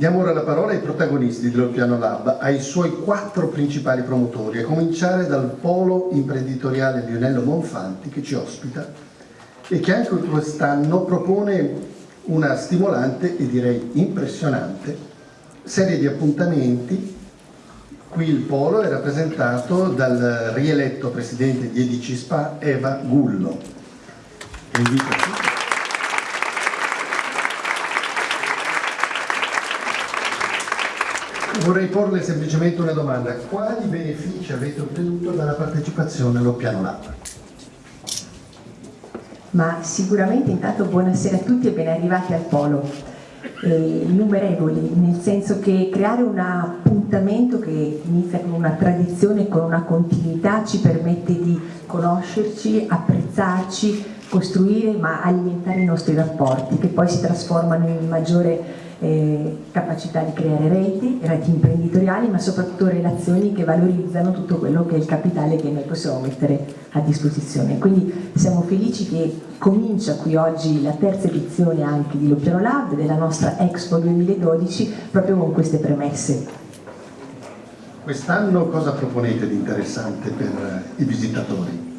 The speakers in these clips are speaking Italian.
Diamo ora la parola ai protagonisti del Piano Lab, ai suoi quattro principali promotori, a cominciare dal polo imprenditoriale Lionello Monfanti che ci ospita e che anche quest'anno propone una stimolante e direi impressionante serie di appuntamenti. Qui il polo è rappresentato dal rieletto presidente di Edici Spa Eva Gullo. Invito. Vorrei porle semplicemente una domanda. Quali benefici avete ottenuto dalla partecipazione allo Piano Lab? Ma sicuramente intanto buonasera a tutti e ben arrivati al Polo. Eh, innumerevoli, nel senso che creare un appuntamento che inizia con una tradizione, con una continuità, ci permette di conoscerci, apprezzarci, costruire ma alimentare i nostri rapporti che poi si trasformano in maggiore eh, capacità di creare reti, reti imprenditoriali, ma soprattutto relazioni che valorizzano tutto quello che è il capitale che noi possiamo mettere a disposizione. Quindi siamo felici che comincia qui oggi la terza edizione anche di Loppiano Lab, della nostra Expo 2012, proprio con queste premesse. Quest'anno cosa proponete di interessante per i visitatori?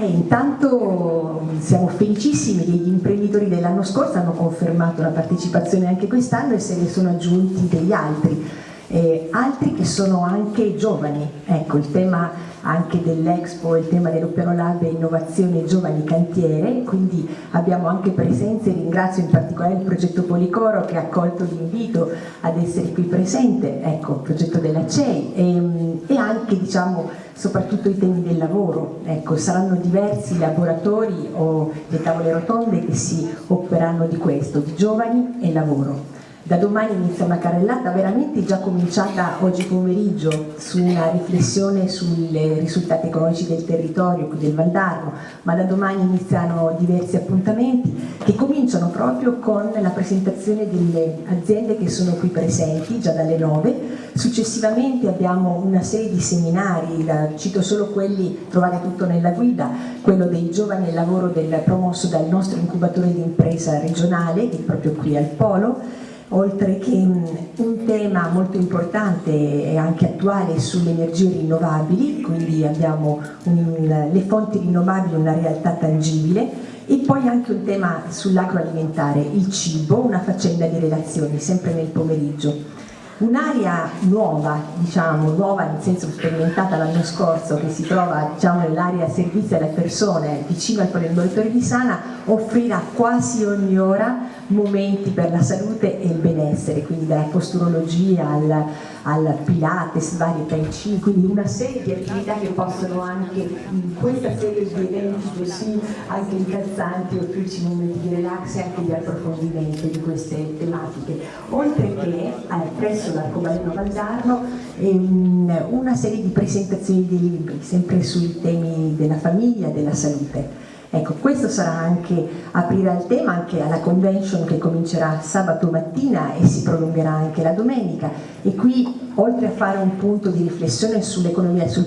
E intanto siamo felicissimi che gli imprenditori dell'anno scorso hanno confermato la partecipazione anche quest'anno e se ne sono aggiunti degli altri, eh, altri che sono anche giovani. Ecco, il tema anche dell'Expo, il tema dell'Opiano Lab è innovazione giovani cantiere, quindi abbiamo anche presenze, ringrazio in particolare il progetto Policoro che ha accolto l'invito ad essere qui presente, ecco, il progetto della CEI e, e anche diciamo soprattutto i temi del lavoro, ecco, saranno diversi i laboratori o le tavole rotonde che si occuperanno di questo, di giovani e lavoro. Da domani inizia una carrellata veramente già cominciata oggi pomeriggio su una riflessione sui risultati economici del territorio qui del Valdarno, ma da domani iniziano diversi appuntamenti che cominciano proprio con la presentazione delle aziende che sono qui presenti già dalle 9. Successivamente abbiamo una serie di seminari, cito solo quelli, trovate tutto nella guida, quello dei giovani e lavoro del, promosso dal nostro incubatore di impresa regionale, che è proprio qui al Polo, oltre che un tema molto importante e anche attuale sulle energie rinnovabili, quindi abbiamo un, le fonti rinnovabili una realtà tangibile e poi anche un tema sull'agroalimentare, il cibo, una faccenda di relazioni, sempre nel pomeriggio. Un'area nuova, diciamo, nuova nel senso sperimentata l'anno scorso, che si trova diciamo, nell'area servizio alle persone vicino al Poliambulatore di Sana, offrirà quasi ogni ora momenti per la salute e il benessere, quindi dalla posturologia al, al pilates, vari tai chi, quindi una serie di attività che possono anche in questa serie di eventi così anche incalzanti offrirci momenti di relax e anche di approfondimento di queste tematiche. Oltre che eh, presso l'arcobaleno Valdarno ehm, una serie di presentazioni di libri, sempre sui temi della famiglia e della salute. Ecco, questo sarà anche aprire al tema, anche alla convention che comincerà sabato mattina e si prolungherà anche la domenica e qui oltre a fare un punto di riflessione sul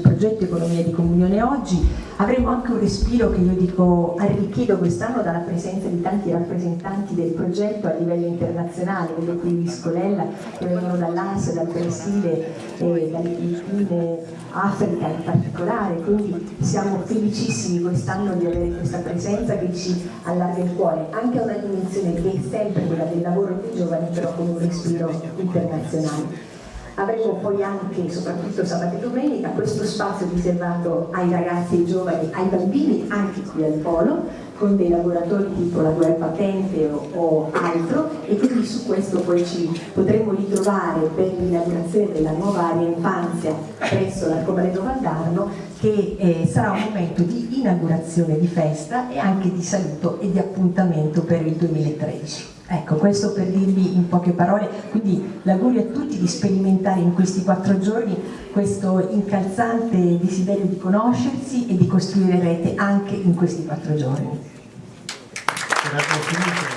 progetto Economia di Comunione oggi, avremo anche un respiro che io dico arricchito quest'anno dalla presenza di tanti rappresentanti del progetto a livello internazionale, vedo qui Viscolella che vengono dall'Asia, dal Brasile, eh, dalle Filippine, Africa in particolare, quindi siamo felicissimi quest'anno di avere questa presenza che ci allarga il cuore, anche a una dimensione che è sempre quella del lavoro dei giovani, però con un respiro internazionale. Avremo poi anche, soprattutto sabato e domenica, questo spazio riservato ai ragazzi e ai giovani, ai bambini, anche qui al Polo, con dei lavoratori tipo la web patente o, o, altro e su questo poi ci potremo ritrovare per l'inaugurazione della nuova area infanzia presso l'Arcobaleno Valdarno che eh, sarà un momento di inaugurazione di festa e anche di saluto e di appuntamento per il 2013. Ecco, questo per dirvi in poche parole, quindi l'augurio a tutti di sperimentare in questi quattro giorni questo incalzante desiderio di conoscersi e di costruire rete anche in questi quattro giorni. Dimenticavo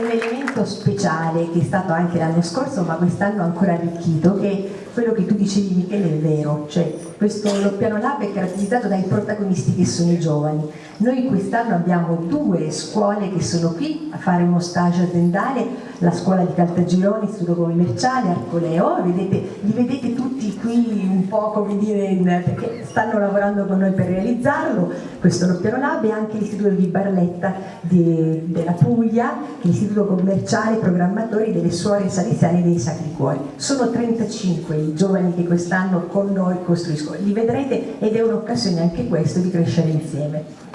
un elemento speciale che è stato anche l'anno scorso ma quest'anno ancora arricchito che quello che tu dicevi Michele è vero, cioè questo piano lab è caratterizzato dai protagonisti che sono i giovani. Noi quest'anno abbiamo due scuole che sono qui a fare uno stage aziendale, la scuola di Caltagirone, Istituto Commerciale, Arcoleo, vedete, li vedete tutti qui un po' come dire, perché stanno lavorando con noi per realizzarlo, questo piano lab e anche l'Istituto di Barletta di, della Puglia, l'Istituto Commerciale Programmatori delle Suore Salesiane dei Sacri Cuori. Sono 35 i giovani che quest'anno con noi costruiscono, li vedrete ed è un'occasione anche questo di crescere insieme.